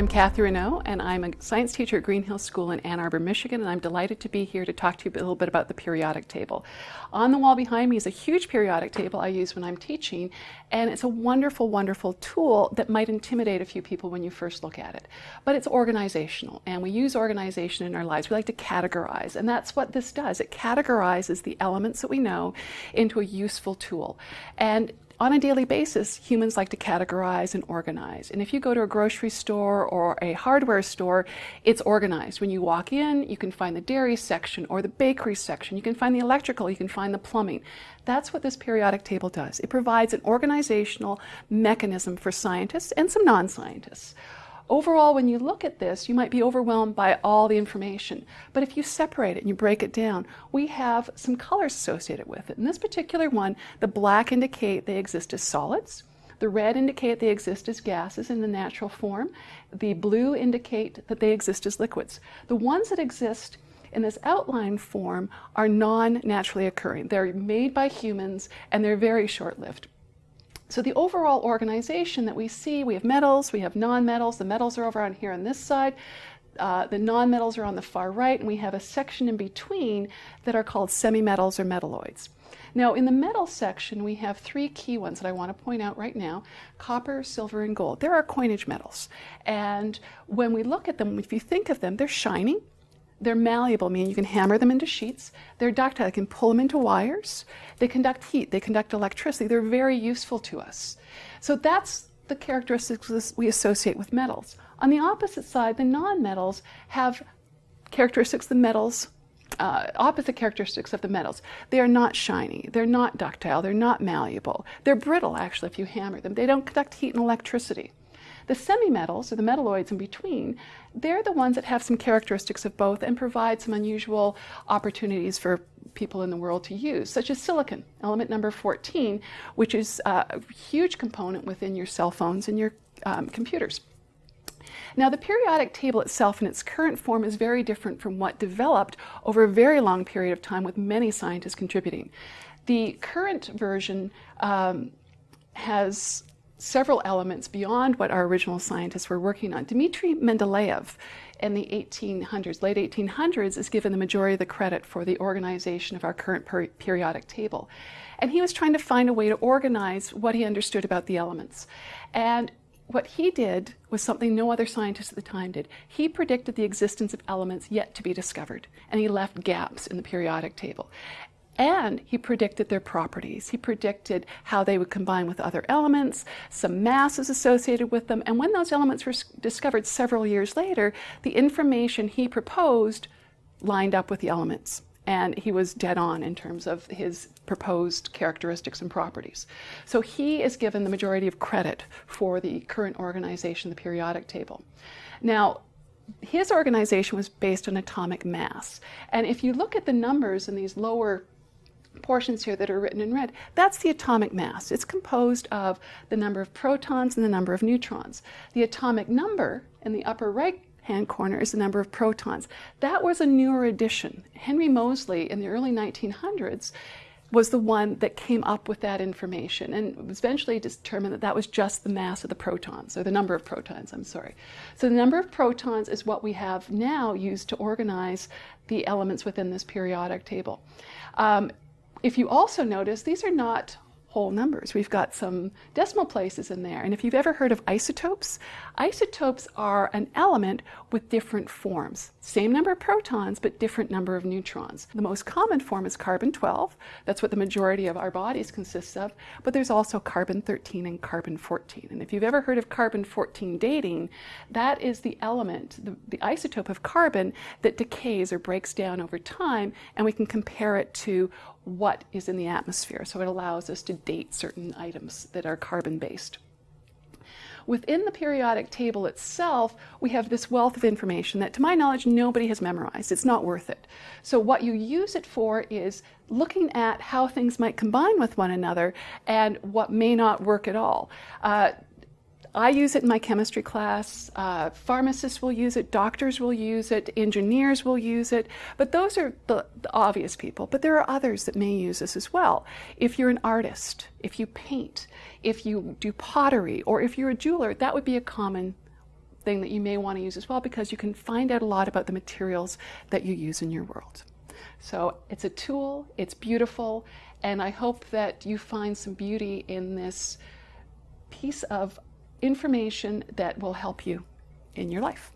I'm Kathy O, and I'm a science teacher at Green Hills School in Ann Arbor, Michigan, and I'm delighted to be here to talk to you a little bit about the periodic table. On the wall behind me is a huge periodic table I use when I'm teaching, and it's a wonderful, wonderful tool that might intimidate a few people when you first look at it. But it's organizational, and we use organization in our lives. We like to categorize, and that's what this does. It categorizes the elements that we know into a useful tool. And on a daily basis, humans like to categorize and organize. And if you go to a grocery store or a hardware store, it's organized. When you walk in, you can find the dairy section or the bakery section. You can find the electrical, you can find the plumbing. That's what this periodic table does. It provides an organizational mechanism for scientists and some non-scientists. Overall, when you look at this, you might be overwhelmed by all the information. But if you separate it and you break it down, we have some colors associated with it. In this particular one, the black indicate they exist as solids. The red indicate they exist as gases in the natural form. The blue indicate that they exist as liquids. The ones that exist in this outline form are non-naturally occurring. They're made by humans and they're very short-lived. So the overall organization that we see, we have metals, we have non-metals. The metals are over on here on this side. Uh, the non-metals are on the far right, and we have a section in between that are called semi-metals or metalloids. Now, in the metal section, we have three key ones that I want to point out right now copper, silver, and gold. There are coinage metals. And when we look at them, if you think of them, they're shiny, they're malleable, meaning you can hammer them into sheets. They're ductile, you can pull them into wires. They conduct heat, they conduct electricity. They're very useful to us. So that's the characteristics we associate with metals. On the opposite side, the non-metals have characteristics the metals uh, opposite characteristics of the metals. They are not shiny, they're not ductile, they're not malleable. They're brittle, actually, if you hammer them. They don't conduct heat and electricity. The semi-metals, or the metalloids in between, they're the ones that have some characteristics of both and provide some unusual opportunities for people in the world to use, such as silicon, element number 14, which is a huge component within your cell phones and your um, computers. Now, the periodic table itself in its current form is very different from what developed over a very long period of time with many scientists contributing. The current version um, has several elements beyond what our original scientists were working on. Dmitry Mendeleev in the 1800s, late 1800s, is given the majority of the credit for the organization of our current per periodic table. And he was trying to find a way to organize what he understood about the elements. And what he did was something no other scientist at the time did. He predicted the existence of elements yet to be discovered, and he left gaps in the periodic table. And he predicted their properties. He predicted how they would combine with other elements, some masses associated with them. And when those elements were discovered several years later, the information he proposed lined up with the elements. And he was dead on in terms of his proposed characteristics and properties. So he is given the majority of credit for the current organization, the periodic table. Now, his organization was based on atomic mass. And if you look at the numbers in these lower portions here that are written in red, that's the atomic mass. It's composed of the number of protons and the number of neutrons. The atomic number in the upper right hand corner is the number of protons. That was a newer addition. Henry Moseley in the early 1900s was the one that came up with that information and eventually determined that that was just the mass of the protons, or the number of protons, I'm sorry. So the number of protons is what we have now used to organize the elements within this periodic table. Um, if you also notice, these are not whole numbers. We've got some decimal places in there. And if you've ever heard of isotopes, isotopes are an element with different forms. Same number of protons, but different number of neutrons. The most common form is carbon-12. That's what the majority of our bodies consists of. But there's also carbon-13 and carbon-14. And if you've ever heard of carbon-14 dating, that is the element, the, the isotope of carbon that decays or breaks down over time, and we can compare it to what is in the atmosphere. So it allows us to date certain items that are carbon-based. Within the periodic table itself, we have this wealth of information that, to my knowledge, nobody has memorized. It's not worth it. So what you use it for is looking at how things might combine with one another and what may not work at all. Uh, I use it in my chemistry class. Uh, pharmacists will use it, doctors will use it, engineers will use it, but those are the, the, obvious people. But there are others that may use this as well. If you're an artist, if you paint, if you do pottery, or if you're a jeweler, that would be a common thing that you may want to use as well because you can find out a lot about the materials that you use in your world. So it's a tool, it's beautiful, and I hope that you find some beauty in this piece of information that will help you in your life.